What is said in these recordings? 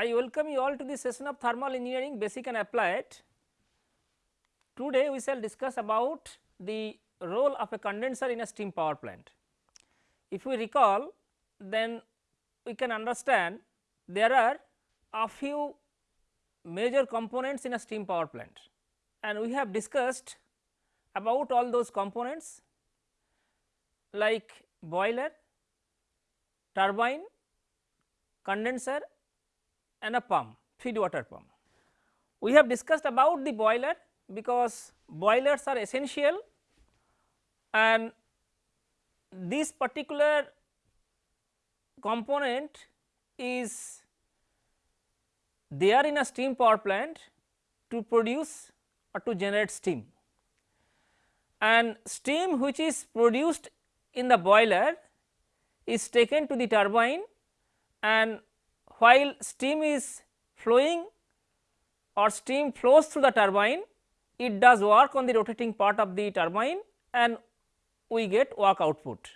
I welcome you all to the session of thermal engineering basic and applied. Today we shall discuss about the role of a condenser in a steam power plant. If we recall then we can understand there are a few major components in a steam power plant and we have discussed about all those components like boiler, turbine, condenser and a pump feed water pump. We have discussed about the boiler because boilers are essential and this particular component is there in a steam power plant to produce or to generate steam and steam which is produced in the boiler is taken to the turbine and while steam is flowing or steam flows through the turbine it does work on the rotating part of the turbine and we get work output.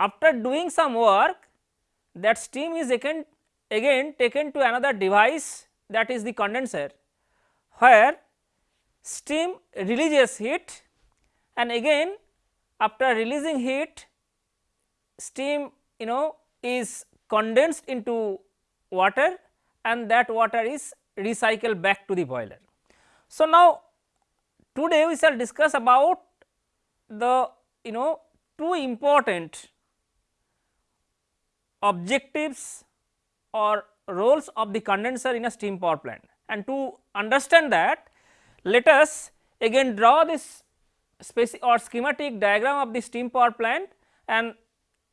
After doing some work that steam is again, again taken to another device that is the condenser where steam releases heat and again after releasing heat steam you know is condensed into water and that water is recycled back to the boiler. So, now today we shall discuss about the you know two important objectives or roles of the condenser in a steam power plant and to understand that let us again draw this or schematic diagram of the steam power plant and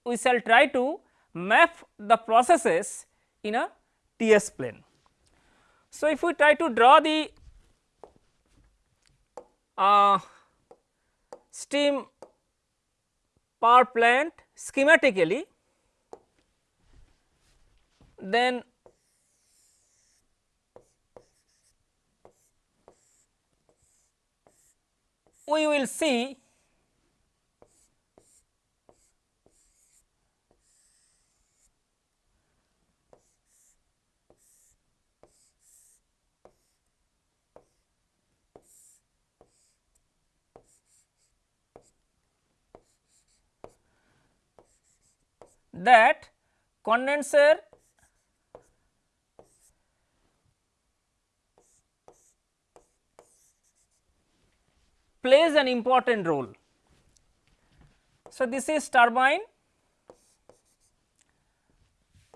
we shall try to map the processes in a TS plane. So, if we try to draw the uh, steam power plant schematically, then we will see that condenser plays an important role. So, this is turbine.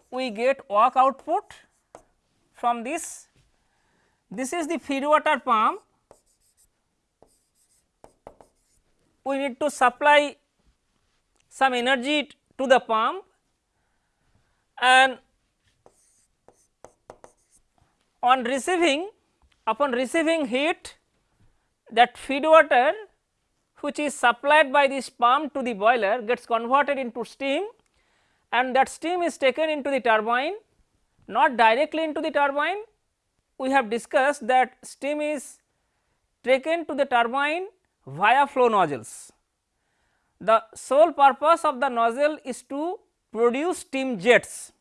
We get work output from this, this is the feed water pump. We need to supply some energy to the pump and on receiving upon receiving heat that feed water which is supplied by this pump to the boiler gets converted into steam and that steam is taken into the turbine not directly into the turbine we have discussed that steam is taken to the turbine via flow nozzles. The sole purpose of the nozzle is to produce steam jets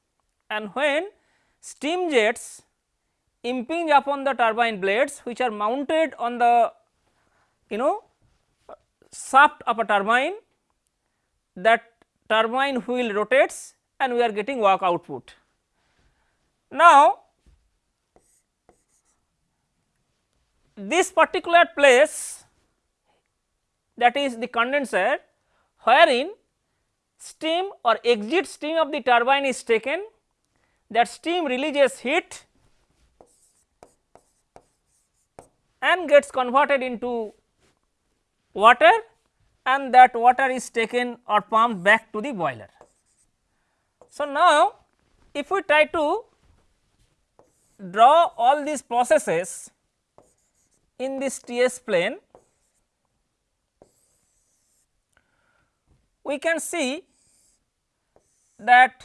and when steam jets impinge upon the turbine blades which are mounted on the you know shaft of a turbine that turbine wheel rotates and we are getting work output. Now, this particular place that is the condenser wherein steam or exit steam of the turbine is taken that steam releases heat and gets converted into water and that water is taken or pumped back to the boiler. So, now if we try to draw all these processes in this TS plane, we can see that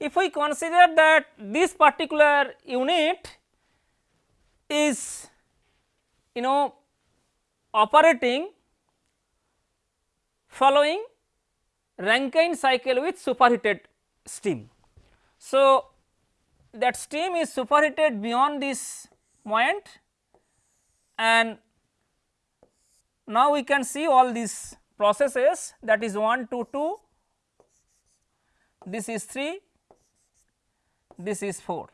if we consider that this particular unit is you know operating following Rankine cycle with superheated steam. So, that steam is superheated beyond this point and now we can see all these processes that is 1 to 2, this is 3, this is 4.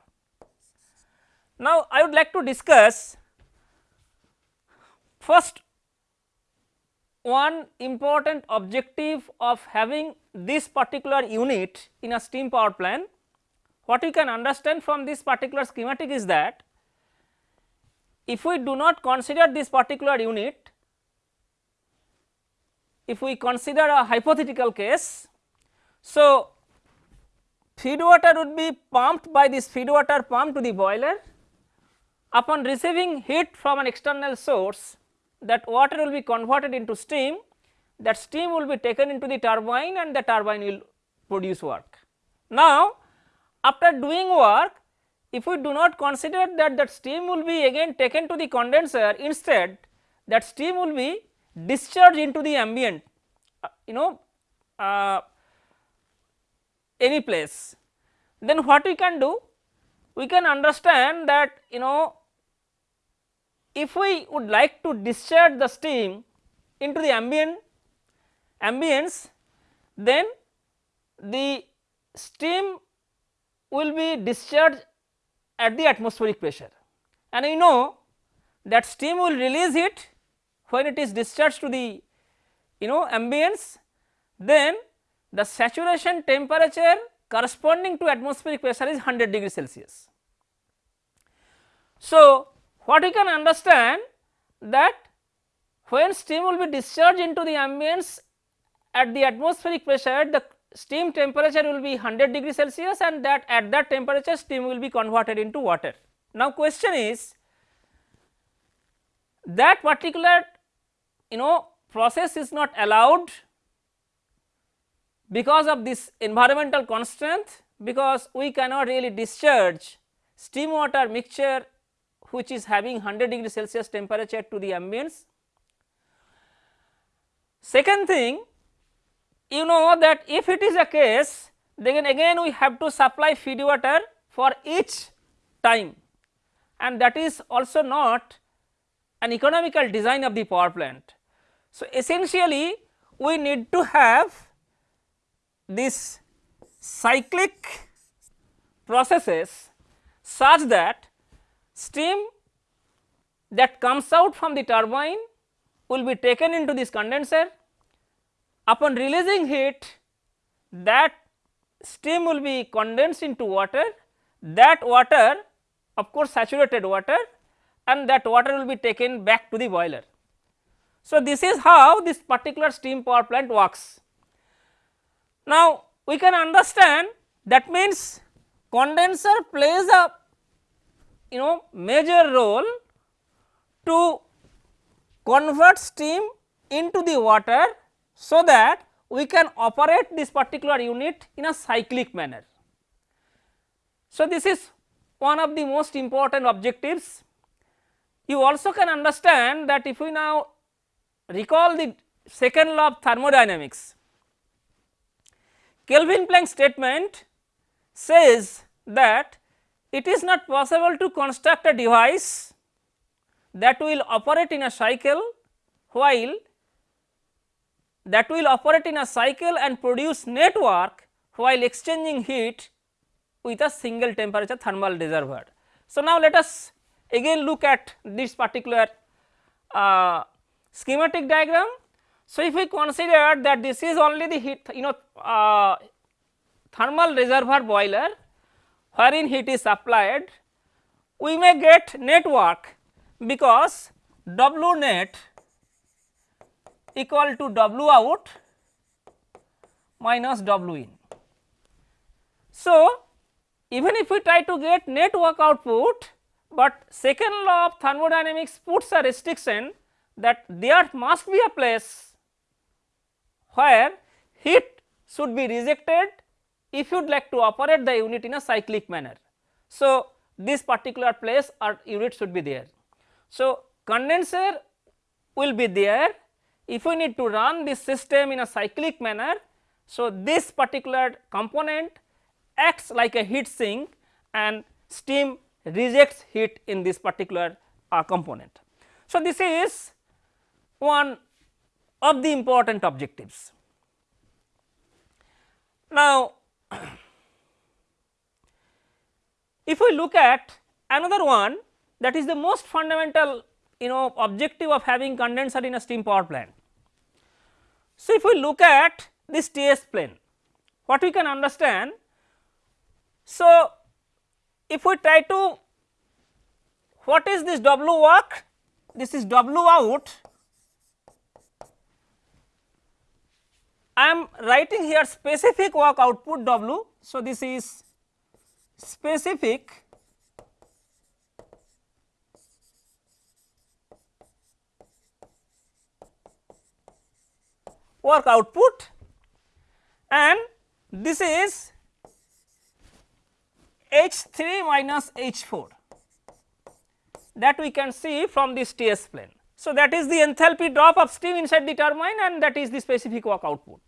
Now, I would like to discuss first one important objective of having this particular unit in a steam power plant. What we can understand from this particular schematic is that if we do not consider this particular unit, if we consider a hypothetical case, so feed water would be pumped by this feed water pump to the boiler upon receiving heat from an external source that water will be converted into steam that steam will be taken into the turbine and the turbine will produce work. Now after doing work if we do not consider that that steam will be again taken to the condenser instead that steam will be discharged into the ambient uh, you know uh, any place then what we can do? We can understand that you know if we would like to discharge the steam into the ambient ambience then the steam will be discharged at the atmospheric pressure. And you know that steam will release it when it is discharged to the you know ambience then the saturation temperature corresponding to atmospheric pressure is 100 degree Celsius. So, what we can understand that when steam will be discharged into the ambience at the atmospheric pressure the steam temperature will be 100 degree Celsius and that at that temperature steam will be converted into water. Now question is that particular you know process is not allowed because of this environmental constraint because we cannot really discharge steam water mixture which is having 100 degree Celsius temperature to the ambience. Second thing you know that if it is a case then again we have to supply feed water for each time and that is also not an economical design of the power plant. So, essentially we need to have this cyclic processes such that steam that comes out from the turbine will be taken into this condenser. Upon releasing heat that steam will be condensed into water, that water of course saturated water and that water will be taken back to the boiler. So, this is how this particular steam power plant works. Now, we can understand that means condenser plays a you know major role to convert steam into the water so that we can operate this particular unit in a cyclic manner. So, this is one of the most important objectives. You also can understand that if we now recall the second law of thermodynamics, Kelvin Planck statement says that it is not possible to construct a device that will operate in a cycle while that will operate in a cycle and produce network while exchanging heat with a single temperature thermal reservoir. So, now let us again look at this particular uh, schematic diagram. So, if we consider that this is only the heat you know uh, thermal reservoir boiler wherein heat is supplied we may get network because W net equal to W out minus W in. So, even if we try to get network output, but second law of thermodynamics puts a restriction that there must be a place where heat should be rejected if you would like to operate the unit in a cyclic manner. So, this particular place or unit should be there. So, condenser will be there if we need to run this system in a cyclic manner. So, this particular component acts like a heat sink and steam rejects heat in this particular uh, component. So, this is one of the important objectives. Now, if we look at another one that is the most fundamental you know objective of having condenser in a steam power plant. So, if we look at this TS plane what we can understand. So, if we try to what is this W work? This is W out. I am writing here specific work output W. So, this is specific work output and this is H 3 minus H 4 that we can see from this TS plane. So, that is the enthalpy drop of steam inside the turbine and that is the specific work output.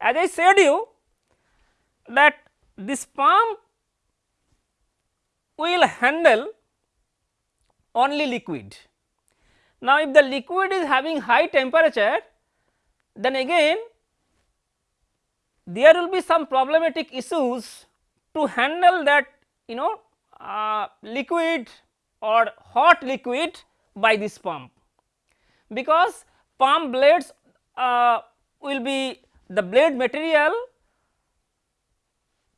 As I said you that this pump will handle only liquid. Now, if the liquid is having high temperature then again there will be some problematic issues to handle that you know uh, liquid or hot liquid by this pump because pump blades uh, will be the blade material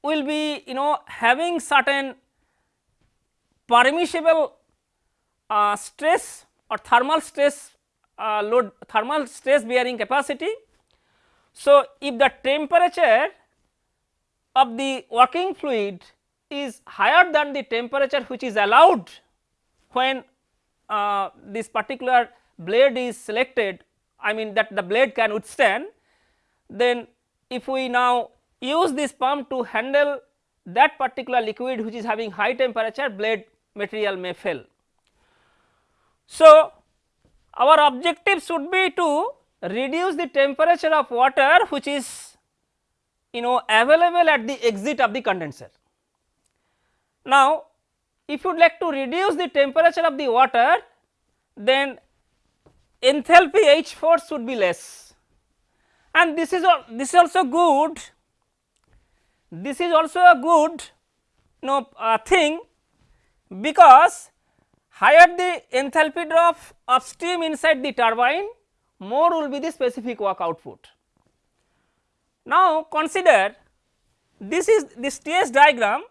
will be you know having certain permissible uh, stress or thermal stress uh, load thermal stress bearing capacity. So, if the temperature of the working fluid is higher than the temperature which is allowed when uh, this particular blade is selected I mean that the blade can withstand then if we now use this pump to handle that particular liquid which is having high temperature blade material may fail. So, our objective should be to reduce the temperature of water which is you know available at the exit of the condenser. Now, if you would like to reduce the temperature of the water then enthalpy H 4 should be less and this is this is also good this is also a good you know uh, thing because higher the enthalpy drop of steam inside the turbine more will be the specific work output. Now consider this is this TS diagram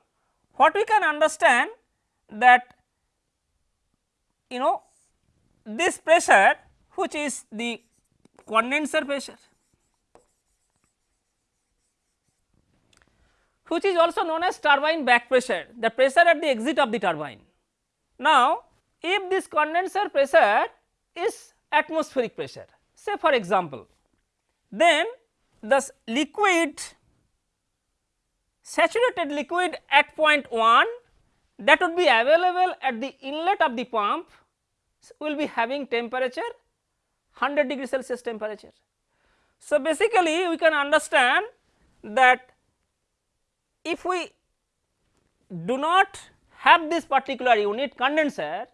what we can understand that you know this pressure which is the condenser pressure which is also known as turbine back pressure the pressure at the exit of the turbine. Now if this condenser pressure is atmospheric pressure say for example then the liquid saturated liquid at point 1 that would be available at the inlet of the pump will be having temperature 100 degree Celsius temperature. So, basically we can understand that if we do not have this particular unit condenser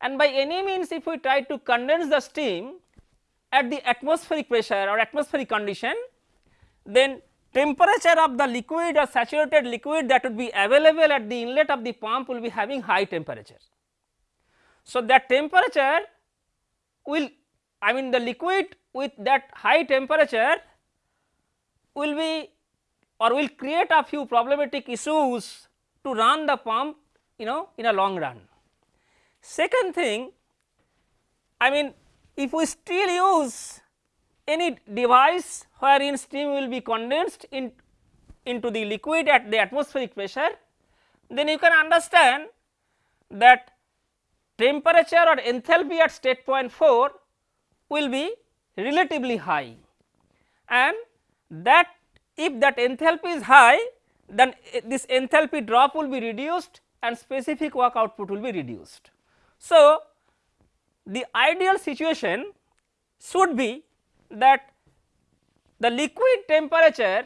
and by any means if we try to condense the steam at the atmospheric pressure or atmospheric condition then temperature of the liquid or saturated liquid that would be available at the inlet of the pump will be having high temperature. So, that temperature will I mean the liquid with that high temperature will be or will create a few problematic issues to run the pump you know in a long run. Second thing I mean if we still use any device wherein steam will be condensed in into the liquid at the atmospheric pressure then you can understand that temperature or enthalpy at state point 4 will be relatively high and that if that enthalpy is high then this enthalpy drop will be reduced and specific work output will be reduced. So, the ideal situation should be that the liquid temperature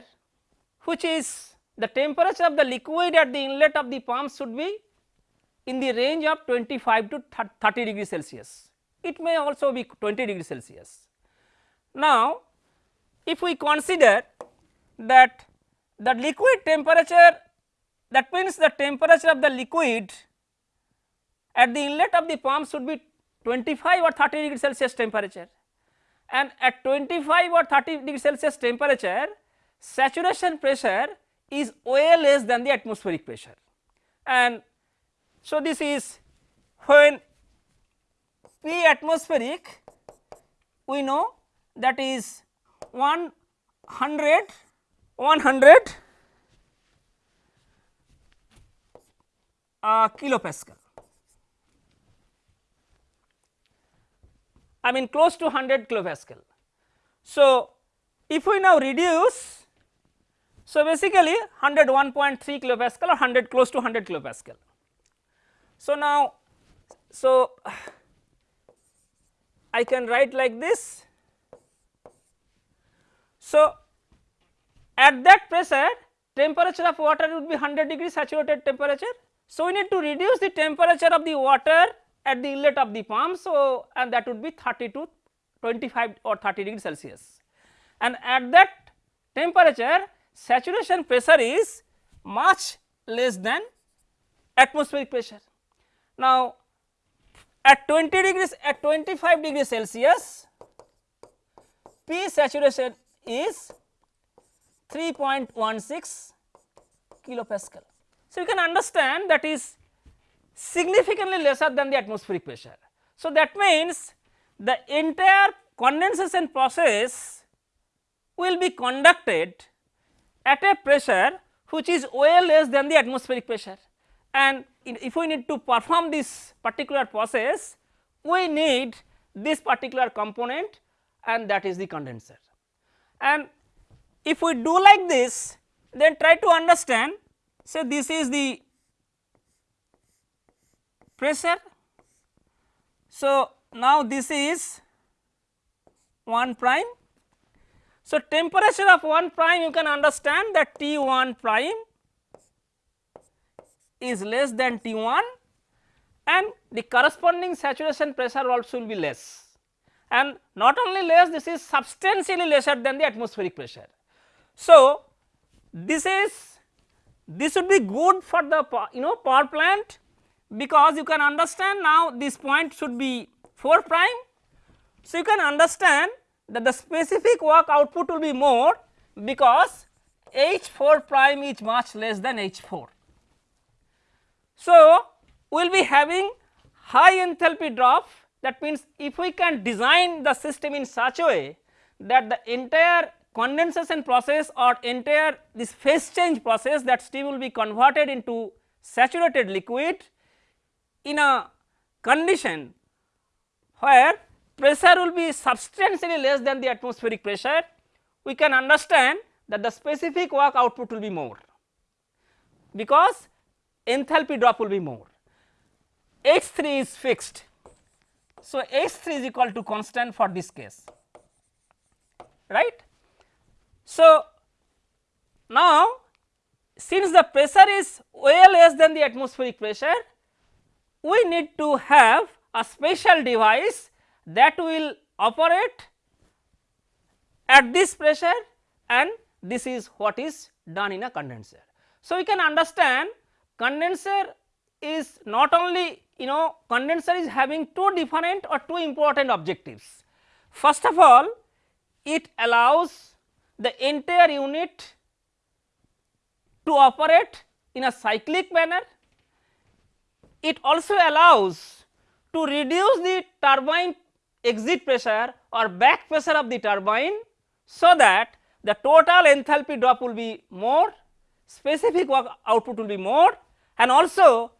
which is the temperature of the liquid at the inlet of the pump should be in the range of 25 to 30 degree Celsius. It may also be 20 degree Celsius. Now, if we consider that the liquid temperature that means the temperature of the liquid at the inlet of the pump should be 25 or 30 degree Celsius temperature and at 25 or 30 degree Celsius temperature saturation pressure is way less than the atmospheric pressure and so this is when P atmospheric we know that is 100 100 uh, kilopascal. I mean close to 100 kilopascal. So, if we now reduce, so basically 101.3 kilopascal or 100 close to 100 kilopascal. So, now, so I can write like this. So, at that pressure temperature of water would be 100 degree saturated temperature. So, we need to reduce the temperature of the water at the inlet of the pump. So, and that would be 30 to 25 or 30 degree Celsius and at that temperature saturation pressure is much less than atmospheric pressure. Now, at 20 degrees at 25 degrees Celsius P saturation is 3.16 kilopascal. So, you can understand that is significantly lesser than the atmospheric pressure. So, that means the entire condensation process will be conducted at a pressure which is way less than the atmospheric pressure and if we need to perform this particular process we need this particular component and that is the condenser. And if we do like this then try to understand say this is the pressure. So, now this is 1 prime. So, temperature of 1 prime you can understand that T 1 prime is less than T 1 and the corresponding saturation pressure also will be less and not only less this is substantially lesser than the atmospheric pressure. So, this is this would be good for the you know power plant because you can understand now this point should be 4 prime. So, you can understand that the specific work output will be more because H 4 prime is much less than H 4. So, we will be having high enthalpy drop that means if we can design the system in such a way that the entire condensation process or entire this phase change process that steam will be converted into saturated liquid in a condition where pressure will be substantially less than the atmospheric pressure, we can understand that the specific work output will be more because enthalpy drop will be more. H 3 is fixed. So, H 3 is equal to constant for this case right. So, now since the pressure is way less than the atmospheric pressure we need to have a special device that will operate at this pressure and this is what is done in a condenser. So, we can understand condenser is not only you know condenser is having two different or two important objectives. First of all it allows the entire unit to operate in a cyclic manner it also allows to reduce the turbine exit pressure or back pressure of the turbine so that the total enthalpy drop will be more, specific work output will be more and also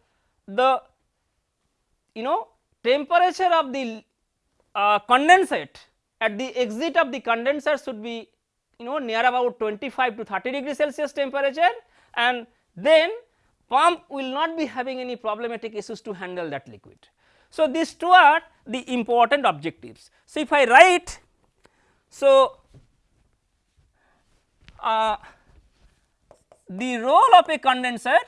the you know temperature of the uh, condensate at the exit of the condenser should be you know near about 25 to 30 degree Celsius temperature and then pump will not be having any problematic issues to handle that liquid. So, these two are the important objectives. So, if I write so uh, the role of a condenser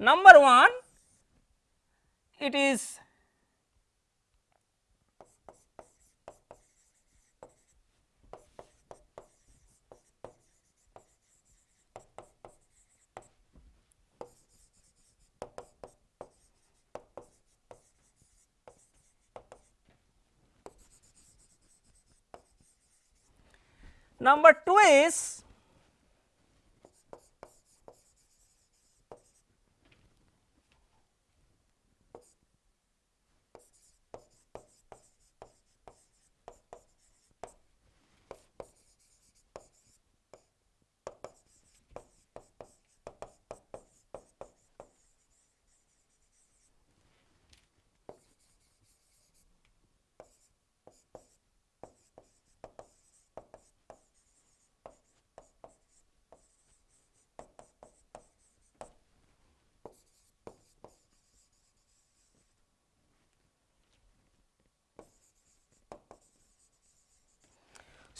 number 1 it is Number 2 is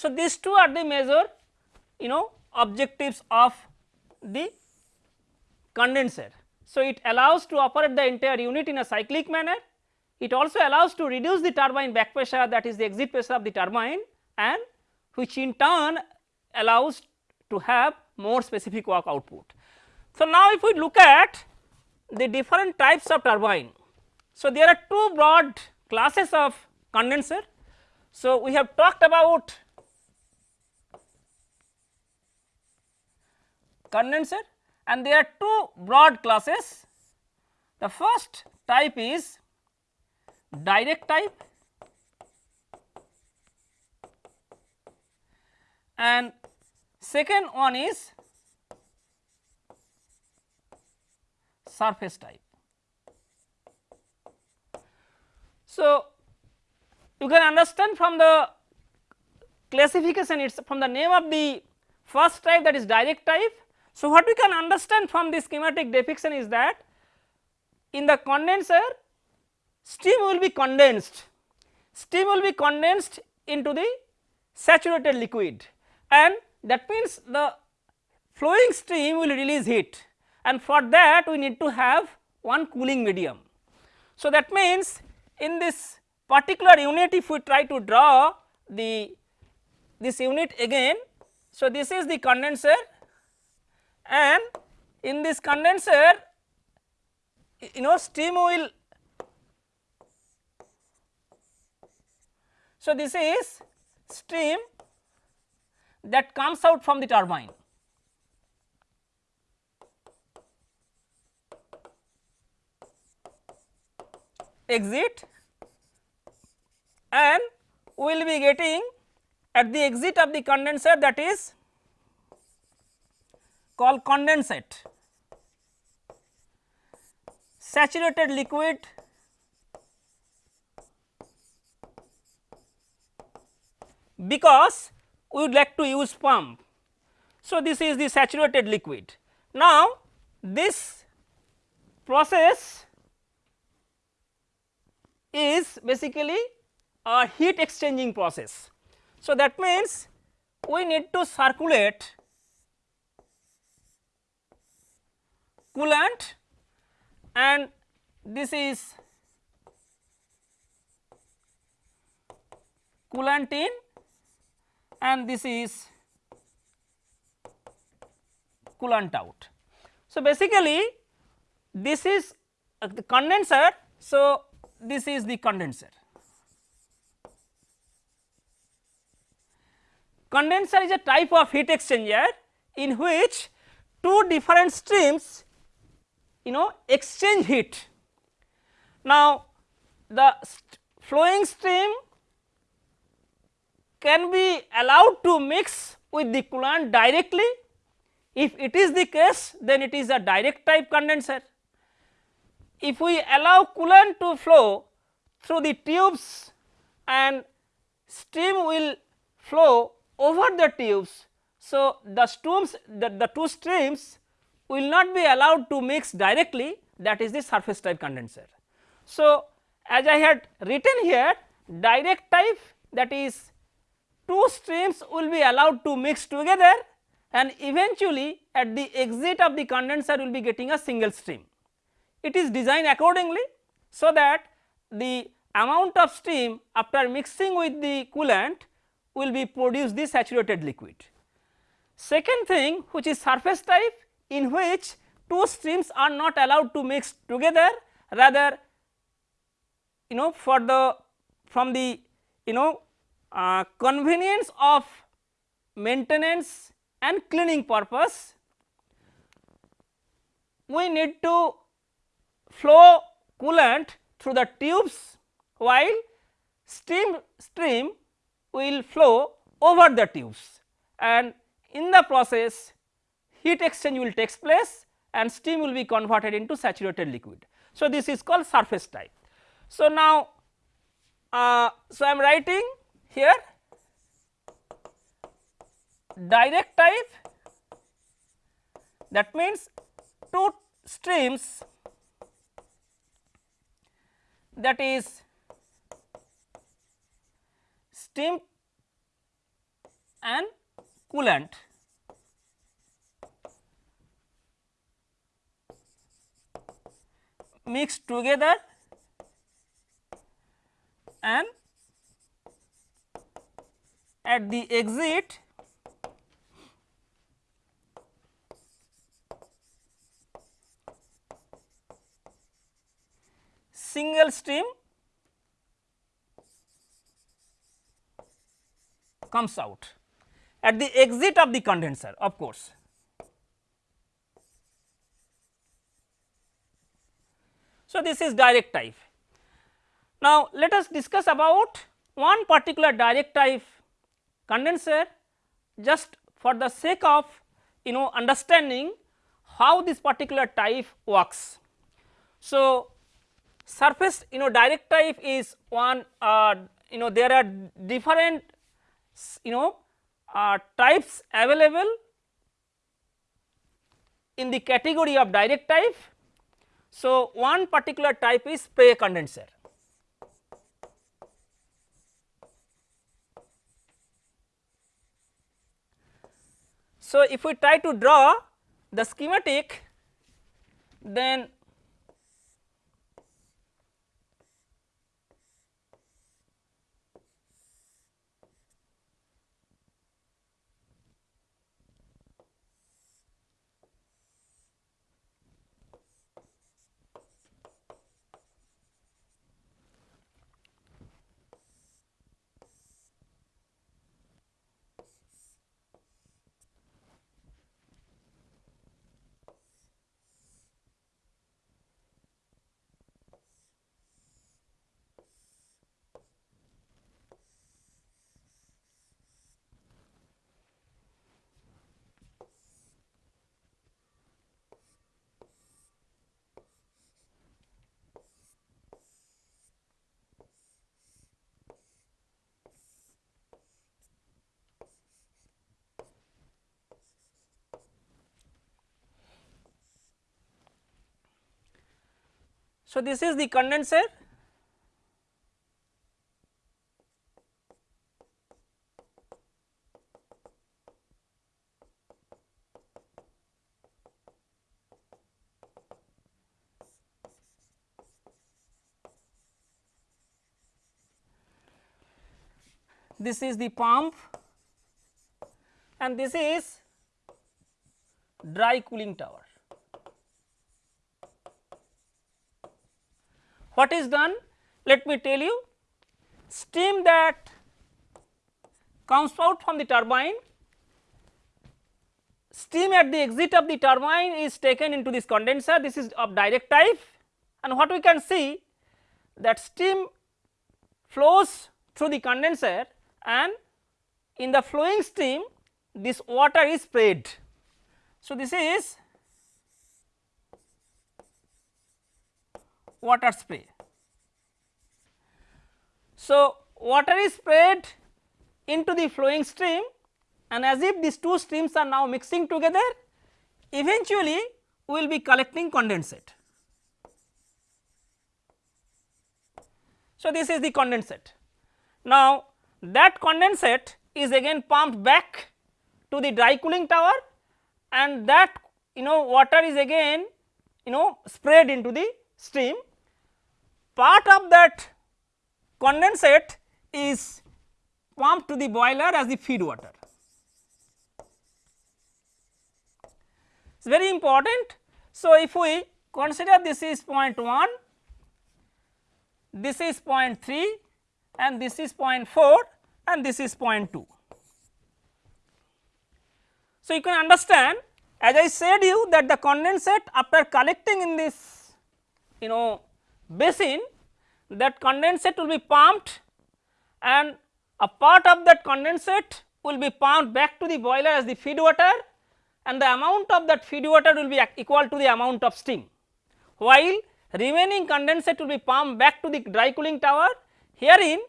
So, these two are the major you know objectives of the condenser. So, it allows to operate the entire unit in a cyclic manner, it also allows to reduce the turbine back pressure that is the exit pressure of the turbine and which in turn allows to have more specific work output. So, now if we look at the different types of turbine. So, there are two broad classes of condenser. So, we have talked about condenser and there are two broad classes. The first type is direct type and second one is surface type. So, you can understand from the classification it is from the name of the first type that is direct type so, what we can understand from this schematic depiction is that in the condenser steam will be condensed, steam will be condensed into the saturated liquid and that means the flowing stream will release heat and for that we need to have one cooling medium. So, that means in this particular unit if we try to draw the this unit again. So, this is the condenser and in this condenser you know steam will so this is steam that comes out from the turbine. Exit. And we will be getting at the exit of the condenser that is called condensate. Saturated liquid because we would like to use pump. So, this is the saturated liquid. Now, this process is basically a heat exchanging process. So, that means we need to circulate coolant and this is coolant in and this is coolant out. So, basically this is uh, the condenser. So, this is the condenser. Condenser is a type of heat exchanger in which two different streams you know exchange heat. Now, the st flowing stream can be allowed to mix with the coolant directly. If it is the case then it is a direct type condenser. If we allow coolant to flow through the tubes and steam will flow over the tubes. So, the streams the, the two streams will not be allowed to mix directly that is the surface type condenser. So, as I had written here direct type that is two streams will be allowed to mix together and eventually at the exit of the condenser will be getting a single stream. It is designed accordingly so that the amount of steam after mixing with the coolant will be produce the saturated liquid. Second thing which is surface type in which two streams are not allowed to mix together. Rather you know for the from the you know uh, convenience of maintenance and cleaning purpose we need to flow coolant through the tubes while steam stream will flow over the tubes. And in the process heat exchange will takes place and steam will be converted into saturated liquid. So, this is called surface type. So, now uh, so I am writing here direct type that means two streams that is steam and coolant mixed together and at the exit single stream comes out at the exit of the condenser of course. So, this is direct type. Now, let us discuss about one particular direct type condenser just for the sake of you know understanding how this particular type works. So, surface you know direct type is one uh, you know there are different you know uh, types available in the category of direct type. So, one particular type is spray condenser. So, if we try to draw the schematic then So, this is the condenser this is the pump and this is dry cooling tower. What is done? Let me tell you steam that comes out from the turbine, steam at the exit of the turbine is taken into this condenser this is of direct type and what we can see that steam flows through the condenser and in the flowing stream this water is sprayed. So, this is water spray. So, water is sprayed into the flowing stream and as if these two streams are now mixing together eventually we will be collecting condensate. So, this is the condensate. Now, that condensate is again pumped back to the dry cooling tower and that you know water is again you know sprayed into the stream. Part of that condensate is pumped to the boiler as the feed water. It is very important. So, if we consider this is 0.1, this is 0.3 and this is 0.4 and this is 0.2. So, you can understand as I said you that the condensate after collecting in this you know basin that condensate will be pumped and a part of that condensate will be pumped back to the boiler as the feed water and the amount of that feed water will be equal to the amount of steam. While remaining condensate will be pumped back to the dry cooling tower herein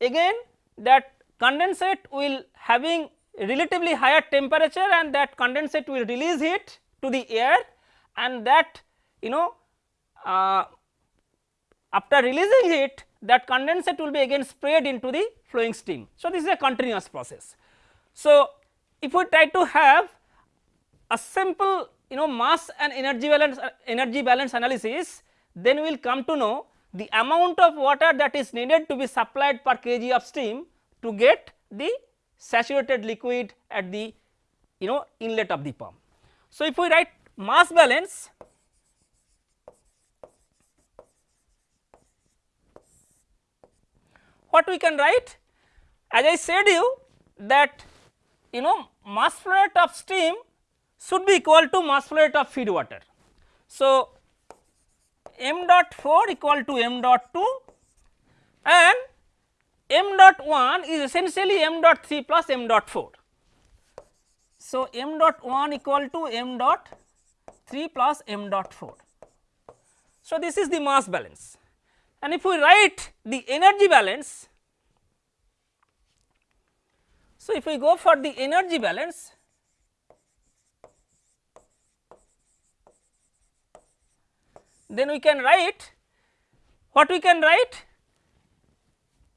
again that condensate will having relatively higher temperature and that condensate will release heat to the air and that you know uh, after releasing heat that condensate will be again sprayed into the flowing steam. So, this is a continuous process. So, if we try to have a simple you know mass and energy balance uh, energy balance analysis then we will come to know the amount of water that is needed to be supplied per kg of steam to get the saturated liquid at the you know inlet of the pump. So, if we write mass balance what we can write as I said you that you know mass flow rate of steam should be equal to mass flow rate of feed water. So, m dot 4 equal to m dot 2 and m dot 1 is essentially m dot 3 plus m dot 4. So, m dot 1 equal to m dot 3 plus m dot 4. So, this is the mass balance and if we write the energy balance. So, if we go for the energy balance then we can write what we can write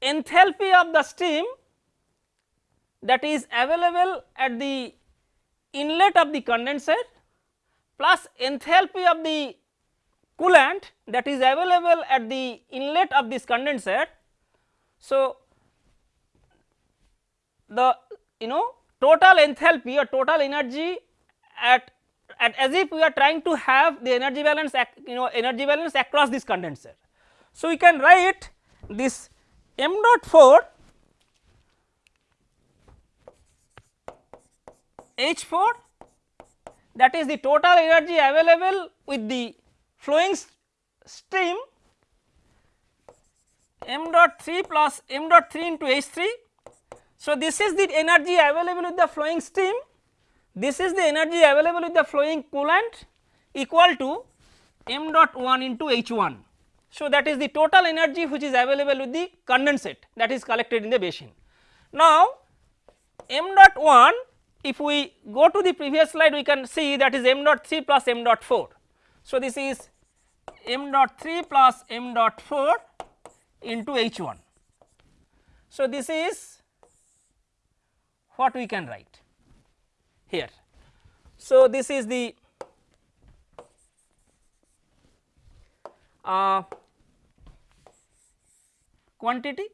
enthalpy of the steam that is available at the inlet of the condenser plus enthalpy of the coolant that is available at the inlet of this condenser. So, the you know total enthalpy or total energy at, at as if we are trying to have the energy balance you know energy balance across this condenser. So, we can write this m dot 4 H 4 that is the total energy available with the flowing stream m dot 3 plus m dot 3 into H 3. So, this is the energy available with the flowing stream, this is the energy available with the flowing coolant equal to m dot 1 into H 1. So, that is the total energy which is available with the condensate that is collected in the basin. Now, m dot 1 if we go to the previous slide we can see that is m dot 3 plus m dot 4. So, this is m dot 3 plus m dot 4 into H 1. So, this is what we can write here. So, this is the uh, quantity.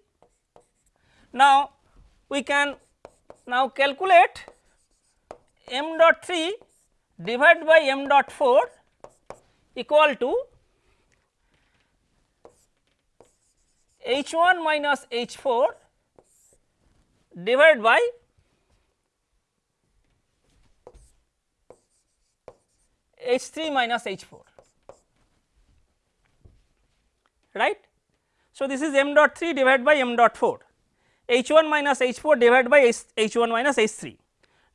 Now, we can now calculate m dot 3 divided by m dot 4 equal to h 1 minus h 4 divided by h 3 minus h 4 right. So, this is m dot 3 divided by m dot 4 h 1 minus h 4 divided by h, h 1 minus h 3.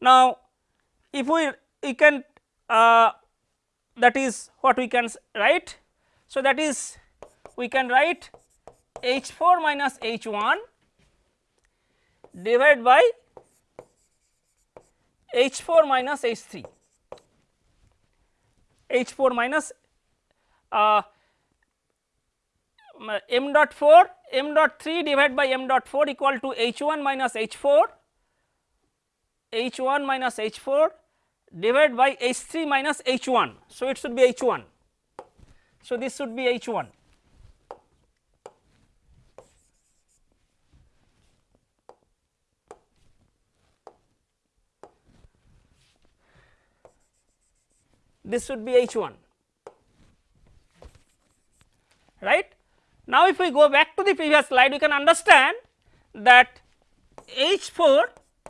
Now, if we we can uh, that is what we can write. So, that is we can write h 4 minus h 1 divided by h 4 minus h 3 h 4 minus uh, m dot 4 m dot 3 divided by m dot 4 equal to h 1 minus h 4 H 1 minus H 4 divided by H 3 minus H 1. So, it should be H 1. So, this should be H 1. This should be H 1 right. Now, if we go back to the previous slide we can understand that H 4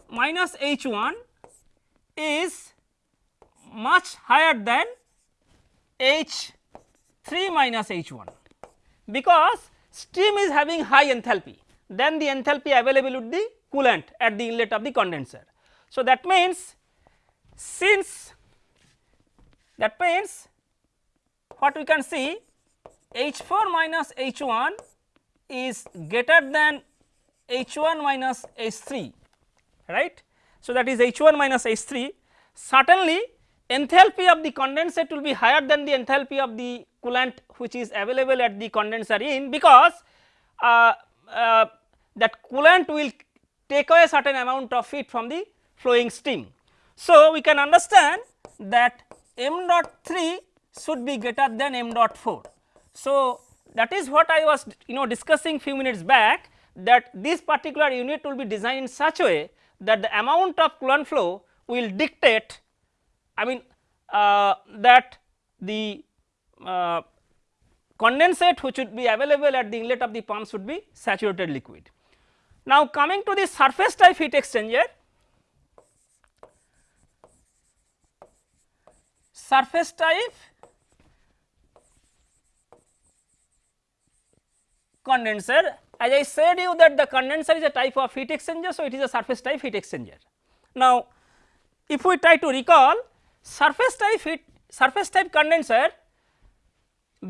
minus H 1 is much higher than H 3 minus H 1 because steam is having high enthalpy then the enthalpy available with the coolant at the inlet of the condenser. So, that means since that means what we can see H 4 minus H 1 is greater than H 1 minus H 3 right. So, that is H 1 minus H 3 certainly enthalpy of the condensate will be higher than the enthalpy of the coolant which is available at the condenser in because uh, uh, that coolant will take away certain amount of heat from the flowing steam. So, we can understand that m dot 3 should be greater than m dot 4 so, that is what I was you know discussing few minutes back that this particular unit will be designed in such a way that the amount of coolant flow will dictate I mean uh, that the uh, condensate which would be available at the inlet of the pump should be saturated liquid. Now coming to the surface type heat exchanger, surface type condenser as I said you that the condenser is a type of heat exchanger. So, it is a surface type heat exchanger. Now, if we try to recall surface type heat surface type condenser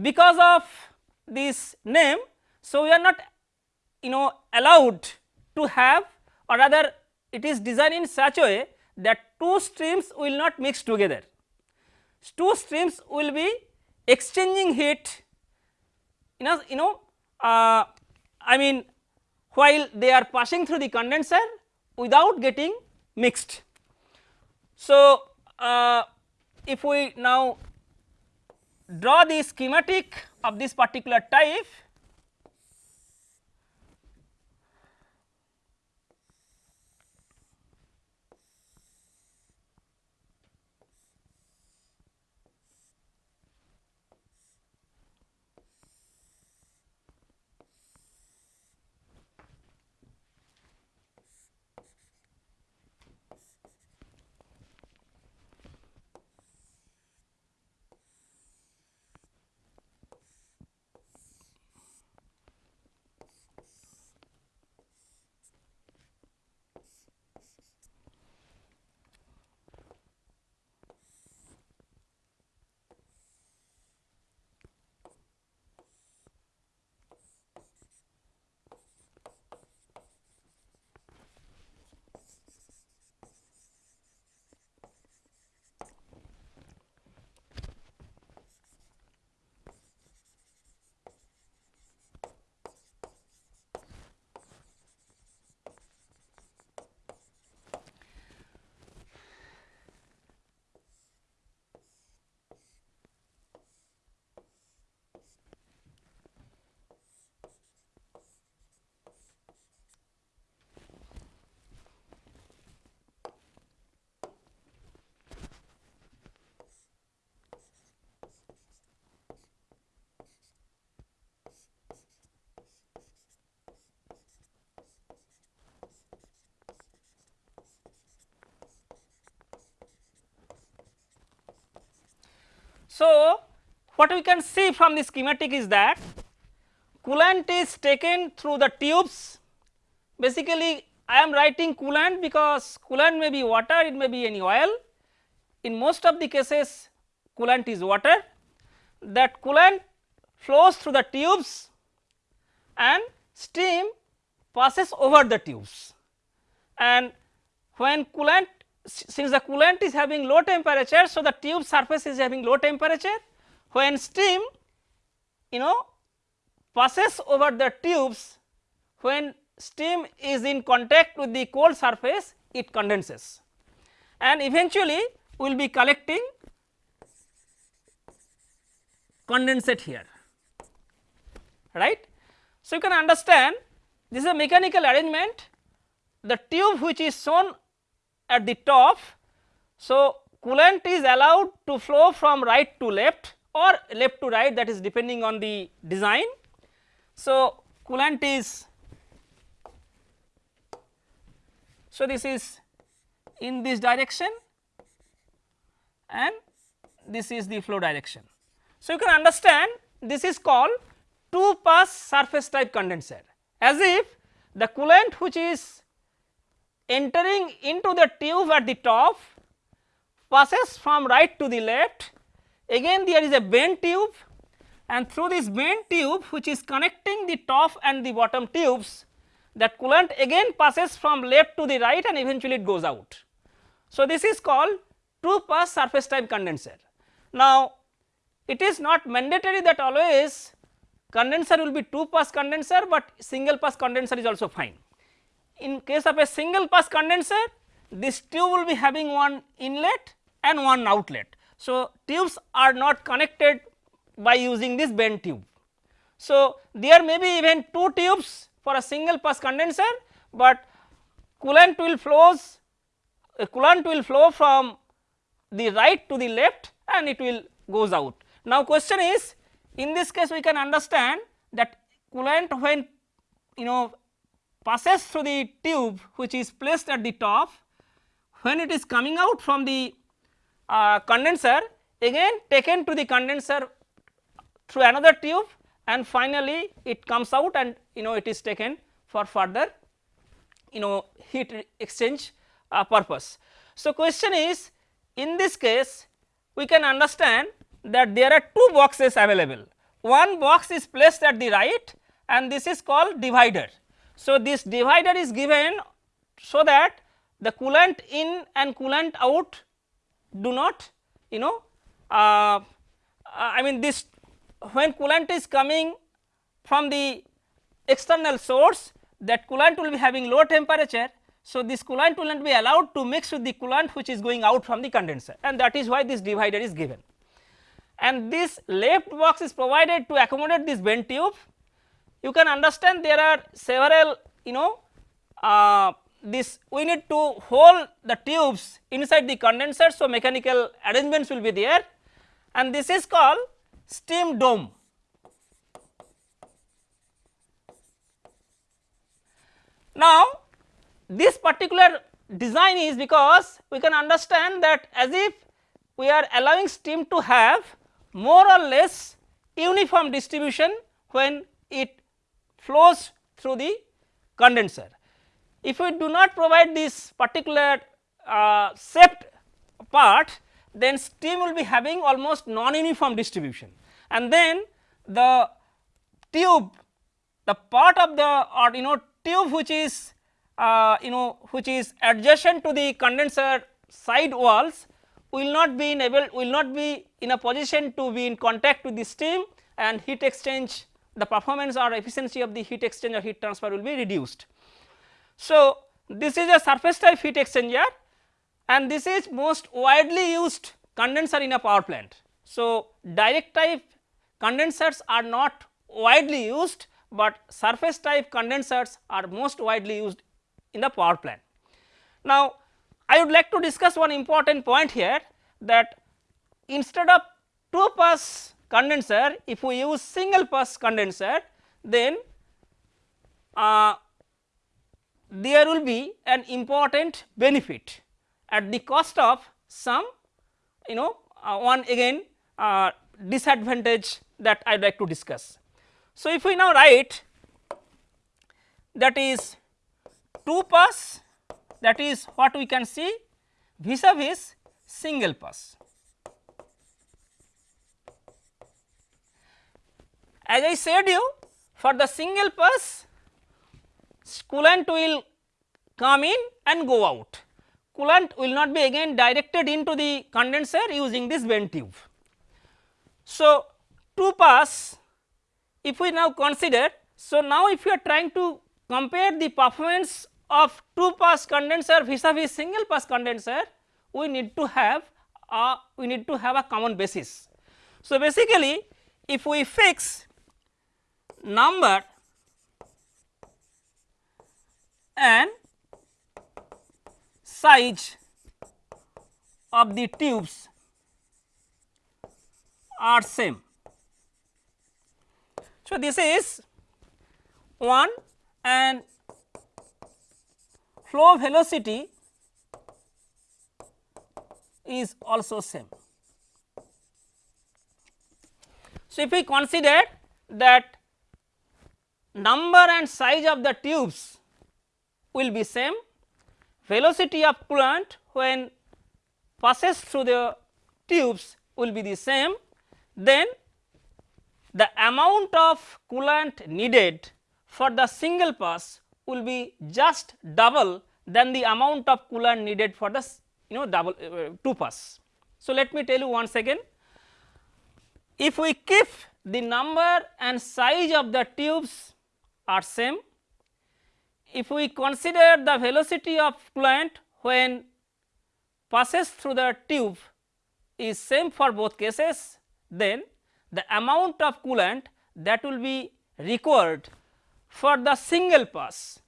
because of this name. So, we are not you know allowed to have or rather it is designed in such a way that two streams will not mix together. Two streams will be exchanging heat you know you know uh, I mean while they are passing through the condenser without getting mixed. So, uh, if we now draw the schematic of this particular type So, what we can see from the schematic is that coolant is taken through the tubes. Basically I am writing coolant because coolant may be water it may be any oil. In most of the cases coolant is water. That coolant flows through the tubes and steam passes over the tubes. And when coolant since the coolant is having low temperature. So, the tube surface is having low temperature when steam you know passes over the tubes when steam is in contact with the cold surface it condenses and eventually we will be collecting condensate here right. So, you can understand this is a mechanical arrangement the tube which is shown at the top. So, coolant is allowed to flow from right to left or left to right that is depending on the design. So, coolant is so this is in this direction and this is the flow direction. So, you can understand this is called two pass surface type condenser as if the coolant which is entering into the tube at the top passes from right to the left again there is a bent tube and through this bent tube which is connecting the top and the bottom tubes that coolant again passes from left to the right and eventually it goes out. So, this is called two pass surface type condenser. Now, it is not mandatory that always condenser will be two pass condenser, but single pass condenser is also fine. In case of a single pass condenser this tube will be having one inlet and one outlet. So, tubes are not connected by using this bent tube. So, there may be even two tubes for a single pass condenser, but coolant will flows uh, coolant will flow from the right to the left and it will goes out. Now, question is in this case we can understand that coolant when you know passes through the tube which is placed at the top when it is coming out from the uh, condenser again taken to the condenser through another tube and finally it comes out and you know it is taken for further you know heat exchange uh, purpose. So, question is in this case we can understand that there are two boxes available one box is placed at the right and this is called divider. So, this divider is given so that the coolant in and coolant out do not you know uh, I mean this when coolant is coming from the external source that coolant will be having low temperature. So, this coolant will not be allowed to mix with the coolant which is going out from the condenser and that is why this divider is given. And this left box is provided to accommodate this bent tube. You can understand there are several you know uh, this we need to hold the tubes inside the condenser. So, mechanical arrangements will be there and this is called steam dome. Now, this particular design is because we can understand that as if we are allowing steam to have more or less uniform distribution when it flows through the condenser. If we do not provide this particular uh, shaped part then steam will be having almost non-uniform distribution and then the tube the part of the or you know tube which is uh, you know which is adjacent to the condenser side walls will not be in able will not be in a position to be in contact with the steam and heat exchange the performance or efficiency of the heat exchanger heat transfer will be reduced. So, this is a surface type heat exchanger and this is most widely used condenser in a power plant. So, direct type condensers are not widely used, but surface type condensers are most widely used in the power plant. Now, I would like to discuss one important point here that instead of two pass condenser if we use single pass condenser then uh, there will be an important benefit at the cost of some you know uh, one again uh, disadvantage that I would like to discuss. So, if we now write that is 2 pass that is what we can see vis-a-vis single pass. As I said you for the single pass coolant will come in and go out. Coolant will not be again directed into the condenser using this bent tube. So, 2 pass if we now consider, so now if you are trying to compare the performance of 2 pass condenser vis-a-vis single pass condenser, we need to have a we need to have a common basis. So, basically if we fix number and size of the tubes are same. So, this is one and flow velocity is also same. So, if we consider that number and size of the tubes will be same, velocity of coolant when passes through the tubes will be the same, then the amount of coolant needed for the single pass will be just double than the amount of coolant needed for the you know double uh, two pass. So, let me tell you once again. If we keep the number and size of the tubes are same, if we consider the velocity of coolant when passes through the tube is same for both cases, then the amount of coolant that will be required for the single pass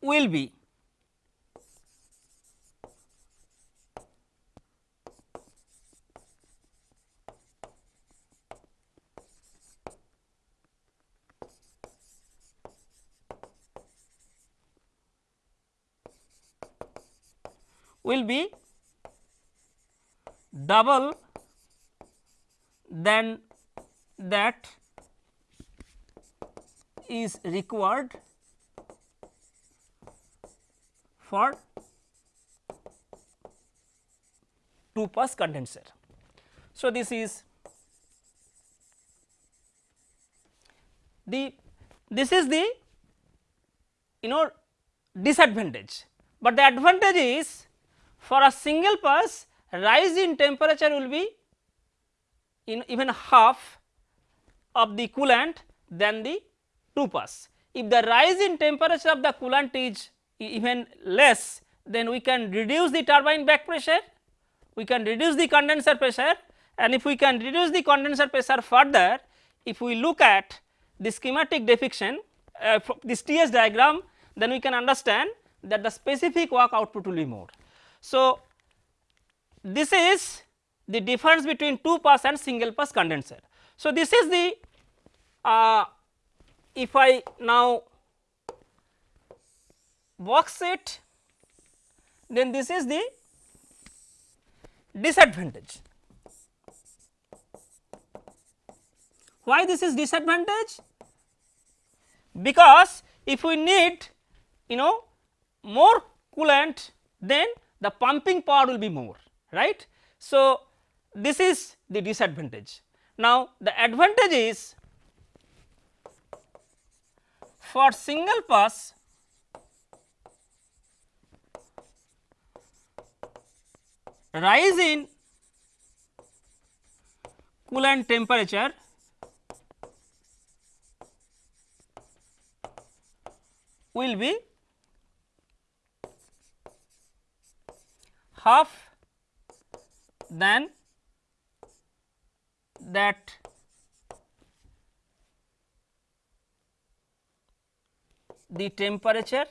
will be will be double than that is required for 2 pass condenser. So, this is the this is the you know disadvantage, but the advantage is for a single pass rise in temperature will be in even half of the coolant than the 2 pass. If the rise in temperature of the coolant is even less then we can reduce the turbine back pressure, we can reduce the condenser pressure and if we can reduce the condenser pressure further if we look at the schematic depiction uh, this TS diagram then we can understand that the specific work output will be more. So, this is the difference between 2 pass and single pass condenser. So, this is the uh, if I now box it then this is the disadvantage. Why this is disadvantage? Because if we need you know more coolant then the pumping power will be more right. So, this is the disadvantage. Now, the advantage is for single pass rise in coolant temperature will be half than that the temperature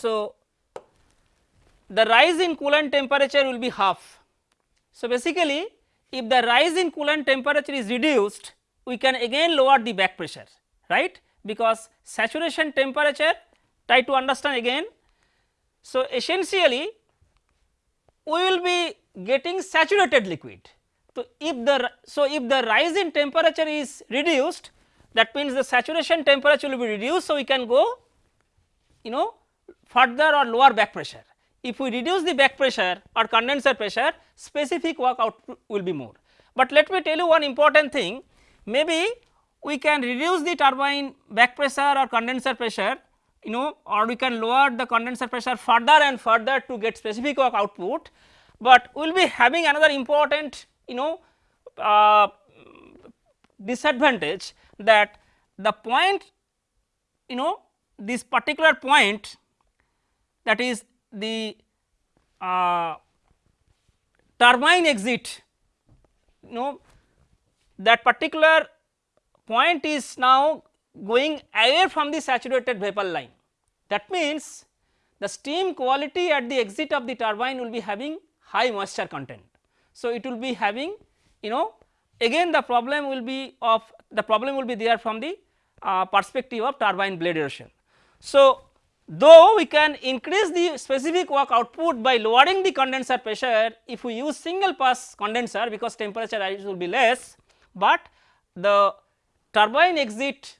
So, the rise in coolant temperature will be half. So, basically if the rise in coolant temperature is reduced we can again lower the back pressure right because saturation temperature try to understand again. So, essentially we will be getting saturated liquid. So, if the so if the rise in temperature is reduced that means the saturation temperature will be reduced. So, we can go you know further or lower back pressure. If we reduce the back pressure or condenser pressure specific work output will be more. But let me tell you one important thing maybe we can reduce the turbine back pressure or condenser pressure you know or we can lower the condenser pressure further and further to get specific work output, but we will be having another important you know uh, disadvantage that the point you know this particular point that is the uh, turbine exit you know that particular point is now going away from the saturated vapor line. That means, the steam quality at the exit of the turbine will be having high moisture content. So, it will be having you know again the problem will be of the problem will be there from the uh, perspective of turbine blade erosion. So, though we can increase the specific work output by lowering the condenser pressure if we use single pass condenser because temperature rise will be less, but the turbine exit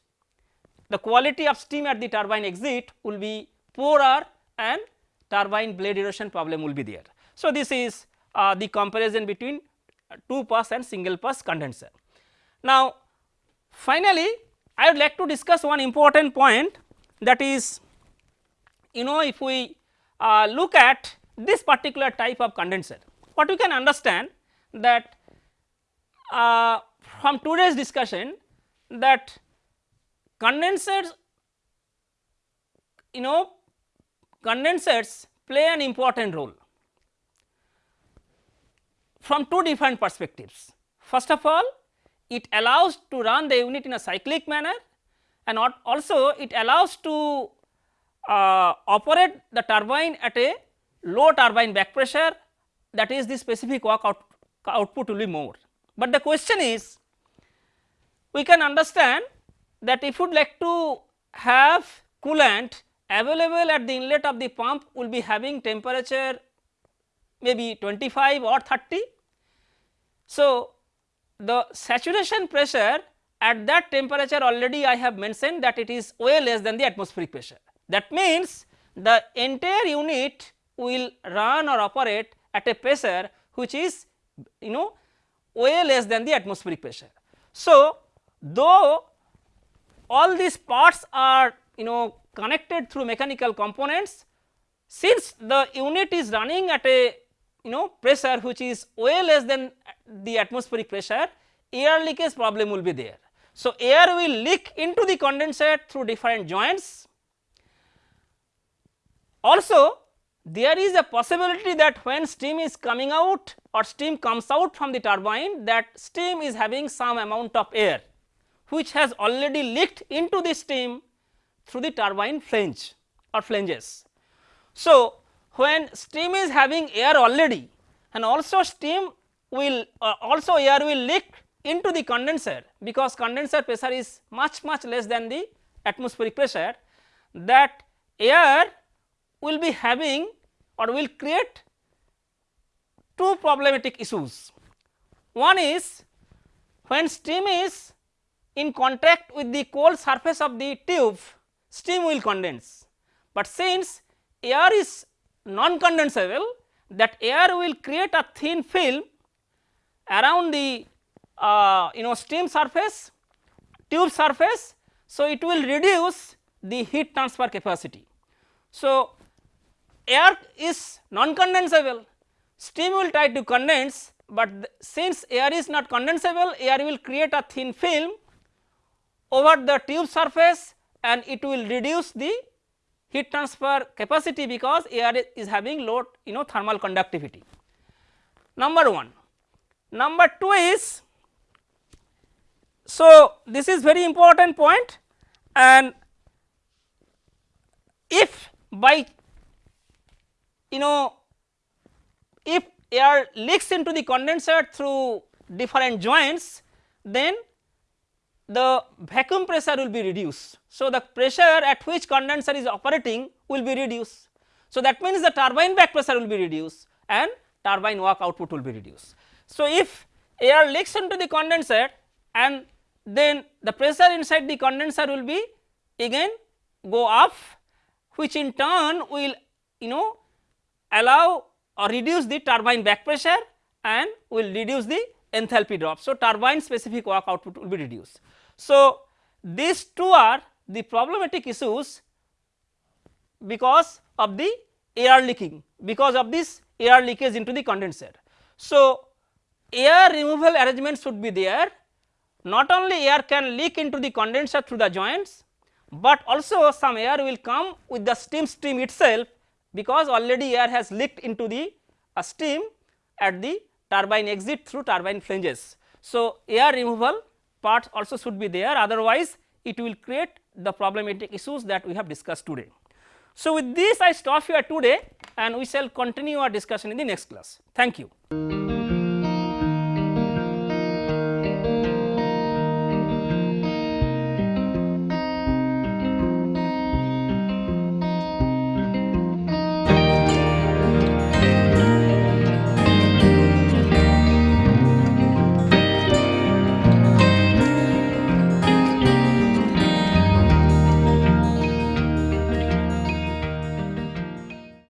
the quality of steam at the turbine exit will be poorer and turbine blade erosion problem will be there. So, this is uh, the comparison between two pass and single pass condenser. Now, finally, I would like to discuss one important point that is you know if we uh, look at this particular type of condenser what we can understand that uh, from today's discussion that condensers you know condensers play an important role from two different perspectives. First of all it allows to run the unit in a cyclic manner and also it allows to uh, operate the turbine at a low turbine back pressure that is the specific work out, output will be more. But the question is we can understand that if you would like to have coolant available at the inlet of the pump will be having temperature maybe 25 or 30. So, the saturation pressure at that temperature already I have mentioned that it is way less than the atmospheric pressure. That means, the entire unit will run or operate at a pressure which is you know way less than the atmospheric pressure. So, though all these parts are you know connected through mechanical components since the unit is running at a you know pressure which is way less than the atmospheric pressure air leakage problem will be there. So, air will leak into the condenser through different joints. Also there is a possibility that when steam is coming out or steam comes out from the turbine that steam is having some amount of air which has already leaked into the steam through the turbine flange or flanges. So, when steam is having air already and also steam will uh, also air will leak into the condenser because condenser pressure is much much less than the atmospheric pressure that air will be having or will create two problematic issues. One is when steam is in contact with the cold surface of the tube steam will condense, but since air is non condensable that air will create a thin film around the uh, you know steam surface tube surface. So, it will reduce the heat transfer capacity. So, air is non condensable steam will try to condense, but since air is not condensable air will create a thin film over the tube surface and it will reduce the heat transfer capacity because air is having low you know thermal conductivity number 1. Number 2 is so this is very important point and if by you know if air leaks into the condenser through different joints then the vacuum pressure will be reduced. So, the pressure at which condenser is operating will be reduced. So, that means the turbine back pressure will be reduced and turbine work output will be reduced. So, if air leaks into the condenser and then the pressure inside the condenser will be again go up which in turn will you know allow or reduce the turbine back pressure and will reduce the enthalpy drop. So, turbine specific work output will be reduced. So, these two are the problematic issues because of the air leaking because of this air leakage into the condenser. So, air removal arrangements should be there not only air can leak into the condenser through the joints, but also some air will come with the steam stream itself because already air has leaked into the uh, steam at the turbine exit through turbine flanges. So, air removal part also should be there otherwise it will create the problematic issues that we have discussed today. So, with this I stop here today and we shall continue our discussion in the next class. Thank you.